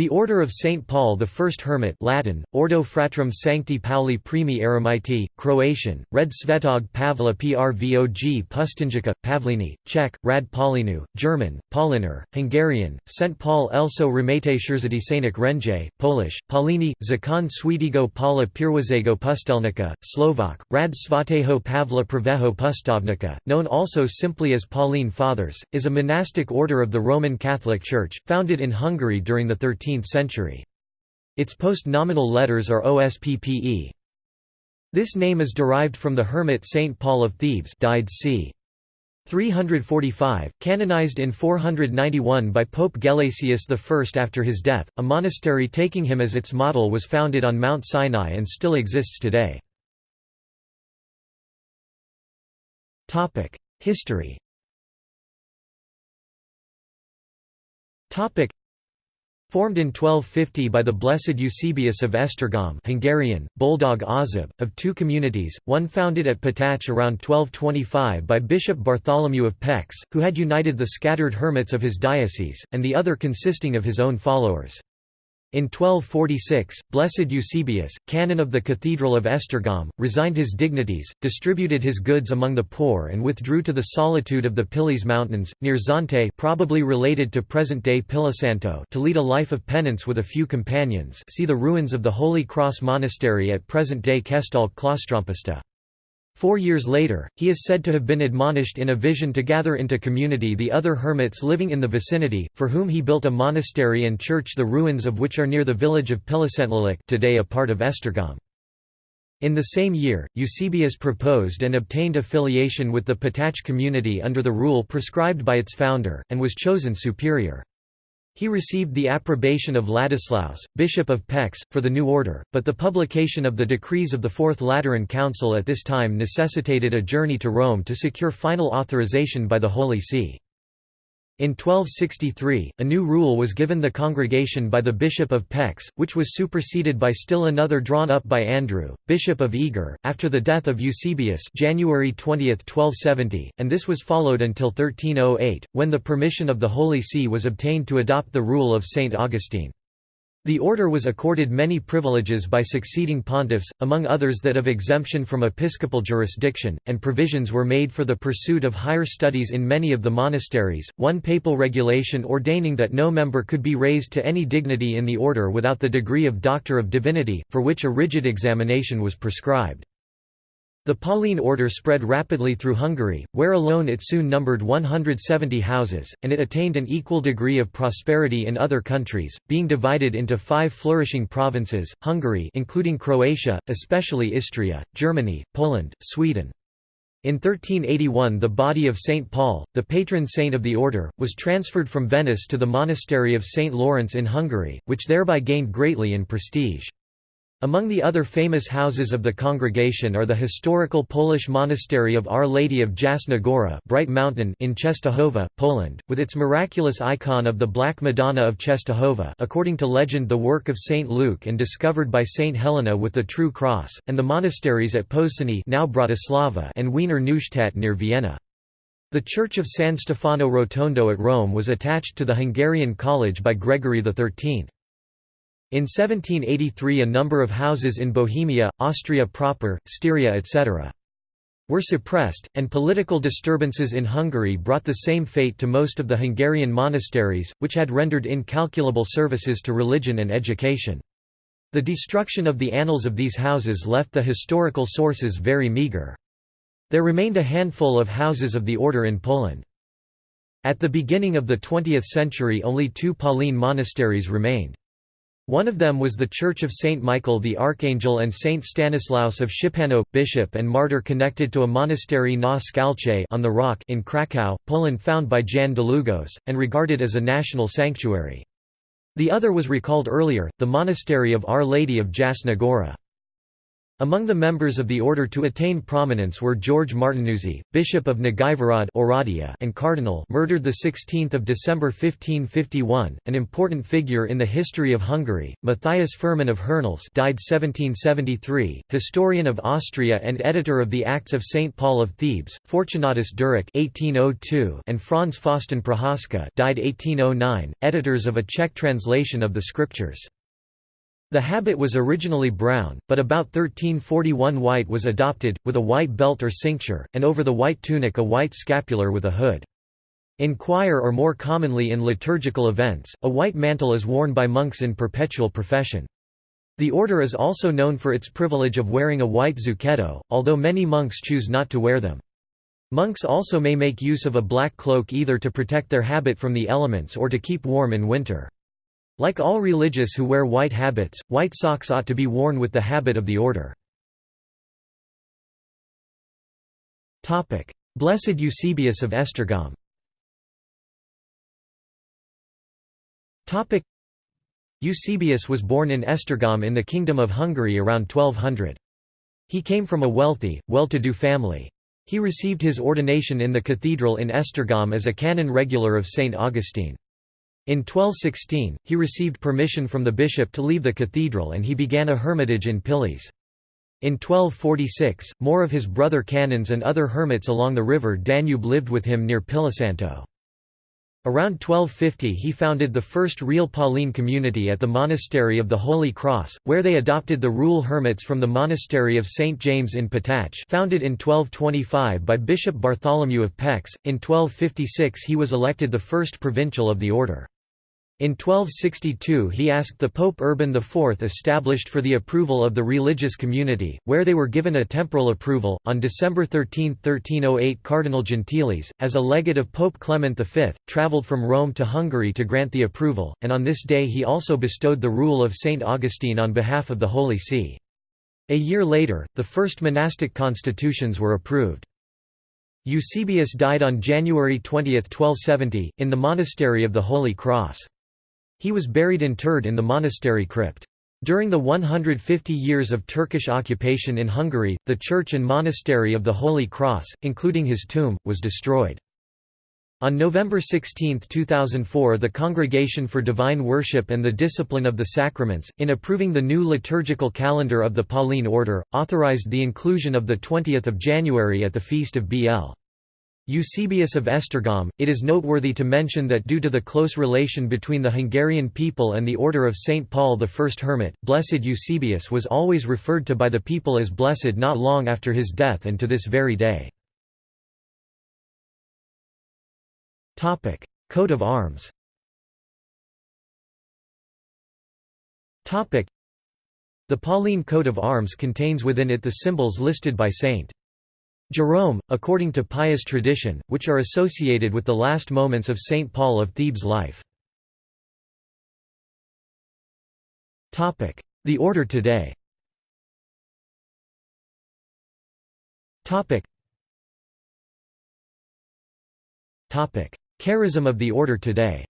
The Order of St. Paul the First Hermit Latin, Ordo Fratrum Sancti Pauli Primi Eremiti, Croatian, Red Svetog Pavla Prvog Pustinjica, Pavlini, Czech, Rad Paulinu, German, Paulinar, Hungarian, St. Paul Elso Remete Szerzadisanic Renje, Polish, Paulini, Zakon Swedigo Paula Pirwazego Pustelnika, Slovak, Rad Svateho Pavla Praveho Pustovnika, known also simply as Pauline Fathers, is a monastic order of the Roman Catholic Church, founded in Hungary during the 13th 13th century. Its post-nominal letters are OSPPE. This name is derived from the hermit Saint Paul of Thebes died c. 345, canonized in 491 by Pope Gelasius I after his death. A monastery taking him as its model was founded on Mount Sinai and still exists today. History Formed in 1250 by the Blessed Eusebius of Esztergom Hungarian, Boldog Ozib, of two communities, one founded at Petach around 1225 by Bishop Bartholomew of Pécs, who had united the scattered hermits of his diocese, and the other consisting of his own followers. In 1246, Blessed Eusebius, canon of the Cathedral of Esztergom, resigned his dignities, distributed his goods among the poor and withdrew to the solitude of the Pilis Mountains, near Zante probably related to present-day Pilisszántó to lead a life of penance with a few companions see the ruins of the Holy Cross Monastery at present-day Kesztölc Klastrompuszta. Four years later, he is said to have been admonished in a vision to gather into community the other hermits living in the vicinity, for whom he built a monastery and church the ruins of which are near the village of Pilisszentlélek today a part of Esztergom. In the same year, Eusebius proposed and obtained affiliation with the Petach community under the rule prescribed by its founder, and was chosen superior. He received the approbation of Ladislaus, Bishop of Pécs, for the new order, but the publication of the decrees of the Fourth Lateran Council at this time necessitated a journey to Rome to secure final authorization by the Holy See. In 1263, a new rule was given the congregation by the Bishop of Pécs, which was superseded by still another drawn up by Andrew, Bishop of Eger, after the death of Eusebius January 20, 1270, and this was followed until 1308, when the permission of the Holy See was obtained to adopt the rule of St. Augustine. The order was accorded many privileges by succeeding pontiffs, among others that of exemption from episcopal jurisdiction, and provisions were made for the pursuit of higher studies in many of the monasteries. One papal regulation ordaining that no member could be raised to any dignity in the order without the degree of Doctor of Divinity, for which a rigid examination was prescribed. The Pauline order spread rapidly through Hungary, where alone it soon numbered 170 houses, and it attained an equal degree of prosperity in other countries, being divided into five flourishing provinces, Hungary including Croatia, especially Istria, Germany, Poland, Sweden. In 1381 the body of St. Paul, the patron saint of the order, was transferred from Venice to the monastery of St. Lawrence in Hungary, which thereby gained greatly in prestige. Among the other famous houses of the congregation are the historical Polish monastery of Our Lady of Jasna Gora Bright Mountain in Czestochowa, Poland, with its miraculous icon of the Black Madonna of Czestochowa according to legend the work of Saint Luke and discovered by Saint Helena with the True Cross, and the monasteries at Pozsony now Bratislava and Wiener Neustadt near Vienna. The church of San Stefano Rotondo at Rome was attached to the Hungarian College by Gregory XIII. In 1783 a number of houses in Bohemia, Austria proper, Styria etc. were suppressed, and political disturbances in Hungary brought the same fate to most of the Hungarian monasteries, which had rendered incalculable services to religion and education. The destruction of the annals of these houses left the historical sources very meagre. There remained a handful of houses of the order in Poland. At the beginning of the 20th century only two Pauline monasteries remained. One of them was the Church of Saint Michael the Archangel and Saint Stanislaus of Szczepanów, bishop and martyr connected to a monastery na Skalce on the Rock in Kraków, Poland found by Jan Długosz, and regarded as a national sanctuary. The other was recalled earlier, the monastery of Our Lady of Jasna Gora. Among the members of the order to attain prominence were George Martinuzzi, Bishop of Oradea and Cardinal murdered 16 December 1551, an important figure in the history of Hungary, Matthias Fuhrmann of Hernals died 1773, historian of Austria and editor of the Acts of St. Paul of Thebes, Fortunatus Durich 1802 and Franz Faustin Procházka died 1809, editors of a Czech translation of the scriptures. The habit was originally brown, but about 1341 white was adopted, with a white belt or cincture, and over the white tunic a white scapular with a hood. In choir or more commonly in liturgical events, a white mantle is worn by monks in perpetual profession. The order is also known for its privilege of wearing a white zucchetto, although many monks choose not to wear them. Monks also may make use of a black cloak either to protect their habit from the elements or to keep warm in winter. Like all religious who wear white habits, white socks ought to be worn with the habit of the order. Blessed Eusebius of Esztergom Eusebius was born in Esztergom in the Kingdom of Hungary around 1200. He came from a wealthy, well-to-do family. He received his ordination in the cathedral in Esztergom as a canon regular of St. Augustine. In 1216, he received permission from the bishop to leave the cathedral and he began a hermitage in Pilis. In 1246, more of his brother canons and other hermits along the river Danube lived with him near Pilisszántó. Around 1250 he founded the first real Pauline community at the Monastery of the Holy Cross, where they adopted the rule hermits from the Monastery of St. James in Petach founded in 1225 by Bishop Bartholomew of Pécs. In 1256 he was elected the first provincial of the order. In 1262 he asked the Pope Urban IV established for the approval of the religious community, where they were given a temporal approval. On December 13, 1308 Cardinal Gentilis, as a legate of Pope Clement V, travelled from Rome to Hungary to grant the approval, and on this day he also bestowed the rule of St. Augustine on behalf of the Holy See. A year later, the first monastic constitutions were approved. Eusebius died on January 20, 1270, in the monastery of the Holy Cross. He was buried interred in the monastery crypt. During the 150 years of Turkish occupation in Hungary, the church and monastery of the Holy Cross, including his tomb, was destroyed. On November 16, 2004 the Congregation for Divine Worship and the Discipline of the Sacraments, in approving the new liturgical calendar of the Pauline Order, authorized the inclusion of 20 January at the feast of B.L. Eusebius of Esztergom, it is noteworthy to mention that due to the close relation between the Hungarian people and the order of St. Paul the First Hermit, Blessed Eusebius was always referred to by the people as blessed not long after his death and to this very day. Coat of arms The Pauline coat of arms contains within it the symbols listed by St. Jerome, according to pious tradition, which are associated with the last moments of St. Paul of Thebes' life. The order today. Charism of the order today.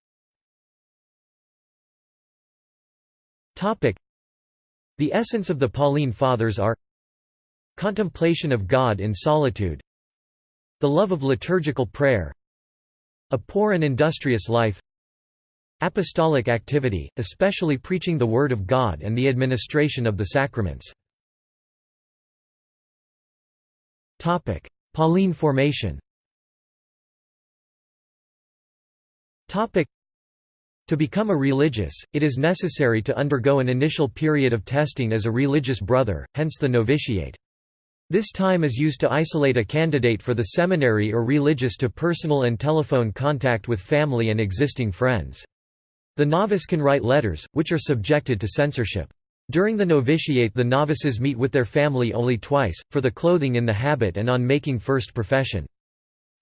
The essence of the Pauline Fathers are Contemplation of God in solitude. The love of liturgical prayer. A poor and industrious life. Apostolic activity, especially preaching the Word of God and the administration of the sacraments. Pauline formation. To become a religious, it is necessary to undergo an initial period of testing as a religious brother, hence the novitiate. This time is used to isolate a candidate for the seminary or religious to personal and telephone contact with family and existing friends. The novice can write letters, which are subjected to censorship. During the novitiate the novices meet with their family only twice, for the clothing in the habit and on making first profession.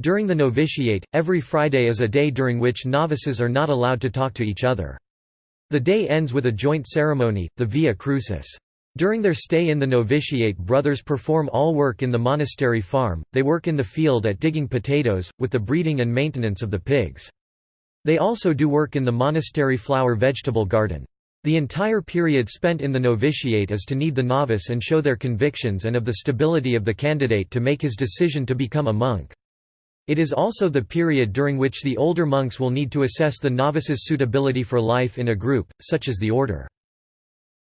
During the novitiate, every Friday is a day during which novices are not allowed to talk to each other. The day ends with a joint ceremony, the Via Crucis. During their stay in the novitiate brothers perform all work in the monastery farm, they work in the field at digging potatoes, with the breeding and maintenance of the pigs. They also do work in the monastery flower vegetable garden. The entire period spent in the novitiate is to need the novice and show their convictions and of the stability of the candidate to make his decision to become a monk. It is also the period during which the older monks will need to assess the novice's suitability for life in a group, such as the order.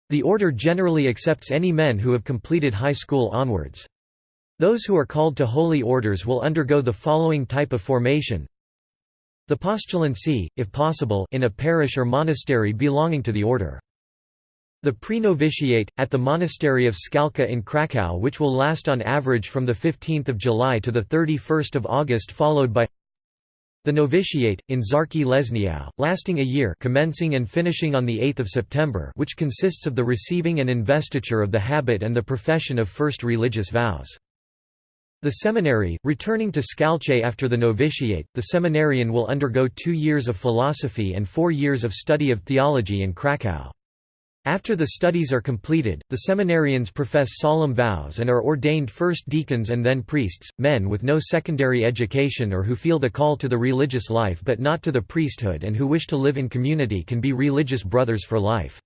The order generally accepts any men who have completed high school onwards. Those who are called to holy orders will undergo the following type of formation the postulancy, if possible, in a parish or monastery belonging to the order. The pre-novitiate, at the monastery of Skalka in Krakow which will last on average from 15 July to 31 August followed by the novitiate, in Zarki Leśniów, lasting a year commencing and finishing on 8 September which consists of the receiving and investiture of the habit and the profession of first religious vows. The seminary, returning to Skalche after the novitiate, the seminarian will undergo two years of philosophy and four years of study of theology in Krakow. After the studies are completed, the seminarians profess solemn vows and are ordained first deacons and then priests. Men with no secondary education or who feel the call to the religious life but not to the priesthood and who wish to live in community can be religious brothers for life.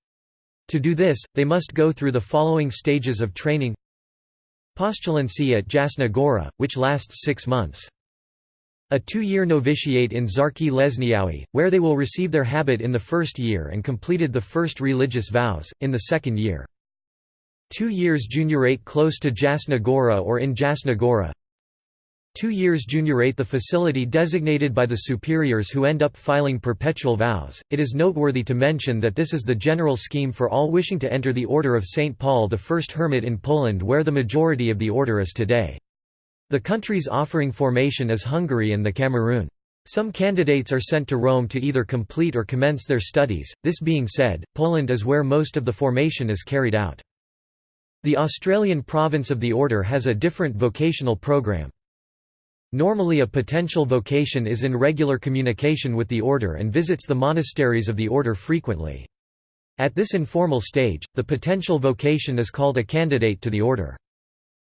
To do this, they must go through the following stages of training Postulancy at Jasna Gora, which lasts six months. A two-year novitiate in Zarki Lezniaui, where they will receive their habit in the first year and completed the first religious vows, in the second year. Two years juniorate close to Jasna Gora or in Jasna Gora, Two years juniorate the facility designated by the superiors who end up filing perpetual vows. It is noteworthy to mention that this is the general scheme for all wishing to enter the Order of St. Paul the First Hermit in Poland where the majority of the order is today. The countries offering formation is Hungary and the Cameroon. Some candidates are sent to Rome to either complete or commence their studies, this being said, Poland is where most of the formation is carried out. The Australian province of the order has a different vocational program. Normally a potential vocation is in regular communication with the order and visits the monasteries of the order frequently. At this informal stage, the potential vocation is called a candidate to the order.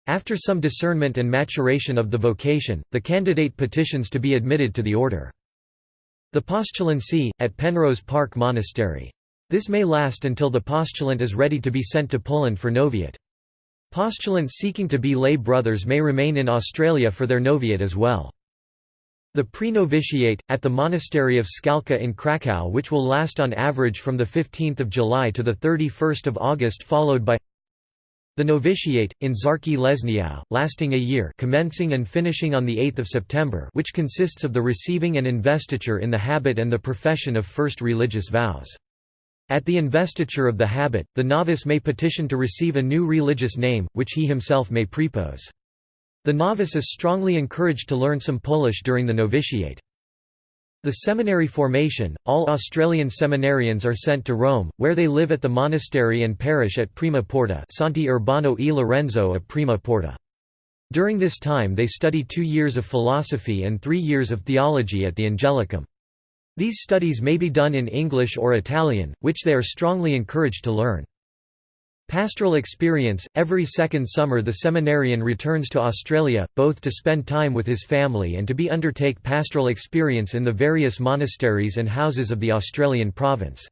After some discernment and maturation of the vocation, the candidate petitions to be admitted to the order. The postulancy, at Penrose Park Monastery. This may last until the postulant is ready to be sent to Poland for novitiate. Postulants seeking to be lay brothers may remain in Australia for their novitiate as well. The pre-novitiate, at the monastery of Skalka in Krakow which will last on average from 15 July to 31 August followed by the novitiate, in Zarki Leśniów, lasting a year commencing and finishing on 8 September which consists of the receiving and investiture in the habit and the profession of first religious vows. At the investiture of the habit, the novice may petition to receive a new religious name, which he himself may prepose. The novice is strongly encouraged to learn some Polish during the novitiate. The seminary formation, all Australian seminarians are sent to Rome, where they live at the monastery and parish at Prima Porta Santi Urbano e Lorenzo of Prima Porta. During this time they study two years of philosophy and three years of theology at the Angelicum. These studies may be done in English or Italian, which they are strongly encouraged to learn. Pastoral experience – Every second summer the seminarian returns to Australia, both to spend time with his family and to be undertake pastoral experience in the various monasteries and houses of the Australian province.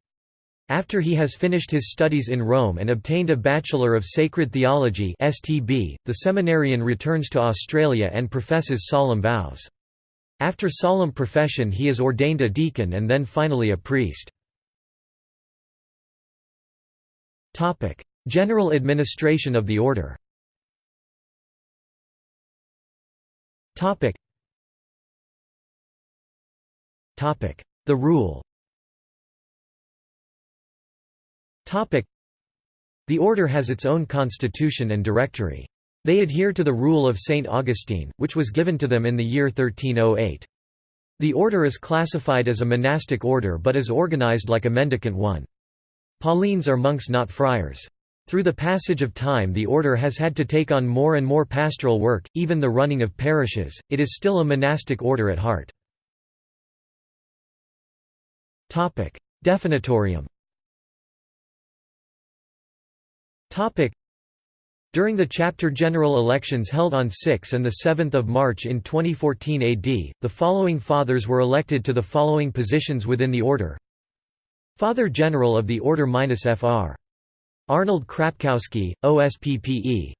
After he has finished his studies in Rome and obtained a Bachelor of Sacred Theology STB, the seminarian returns to Australia and professes solemn vows. After solemn profession he is ordained a deacon and then finally a priest. General administration of the order The rule The order has its own constitution and directory. They adhere to the rule of St. Augustine, which was given to them in the year 1308. The order is classified as a monastic order but is organized like a mendicant one. Paulines are monks not friars. Through the passage of time the order has had to take on more and more pastoral work, even the running of parishes, it is still a monastic order at heart. Definitorium. During the chapter general elections held on 6 and 7 March in 2014 AD, the following fathers were elected to the following positions within the order. Father General of the Order-Fr. Arnold Chrapkowski, OSPPE.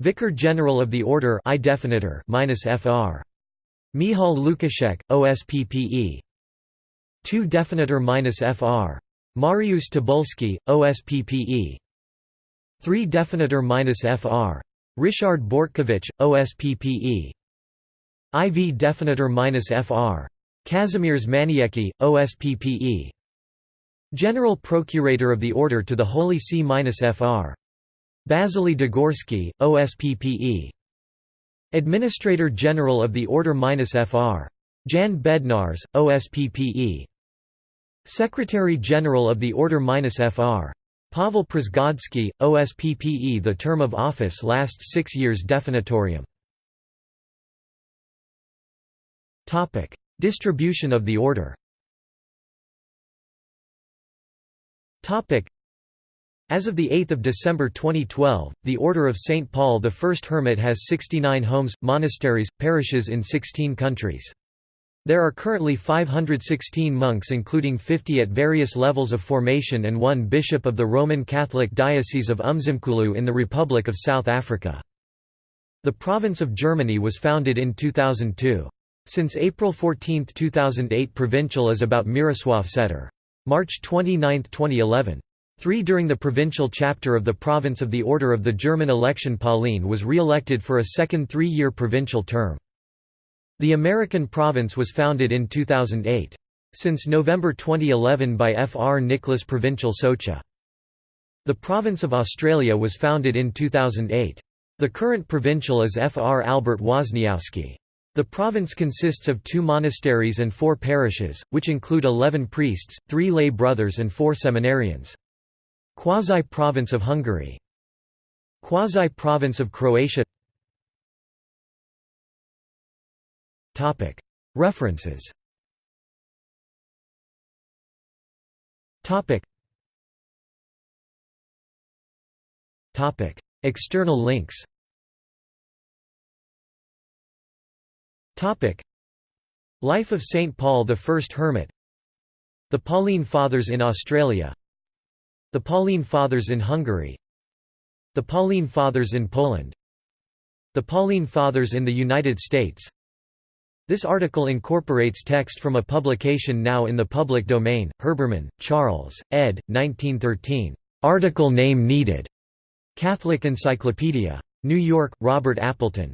Vicar General of the Order I definitor -Fr. Michal Lukaszek, OSPPE. 2 definitor -Fr. Mariusz Tabulski, OSPPE. 3 definitor -Fr. Richard Bortkiewicz, OSPPE. IV definitor -Fr. Kazimierz Maniecki, OSPPE. General Procurator of the Order to the Holy See-Fr. Bazyli Degorski, OSPPE. Administrator General of the Order-Fr. Jan Bednarz, OSPPE. Secretary General of the Order-Fr. Pavel Przgodzki, OSPPE The term of office lasts six years definitorium. Distribution of the order As of 8 December 2012, the Order of St. Paul the First Hermit has 69 homes, monasteries, parishes in 16 countries. There are currently 516 monks including 50 at various levels of formation and one bishop of the Roman Catholic Diocese of Umzimkulu in the Republic of South Africa. The province of Germany was founded in 2002. Since April 14, 2008 provincial is about Miroslav Setter. March 29, 2011. 3 During the provincial chapter of the Province of the Order of the German election Pauline was re-elected for a second three-year provincial term. The American province was founded in 2008. Since November 2011 by Fr. Nicholas Provincial Socha. The Province of Australia was founded in 2008. The current provincial is Fr. Albert Wozniowski. The province consists of two monasteries and four parishes, which include eleven priests, three lay brothers and four seminarians. Quasi-province of Hungary. Quasi-province of Croatia. References. External links Life of St. Paul the First Hermit The Pauline Fathers in Australia the Pauline Fathers in Hungary The Pauline Fathers in Poland The Pauline Fathers in the United States This article incorporates text from a publication now in the public domain, Herbermann, Charles, ed. 1913. Article name needed. Catholic Encyclopedia. New York, Robert Appleton.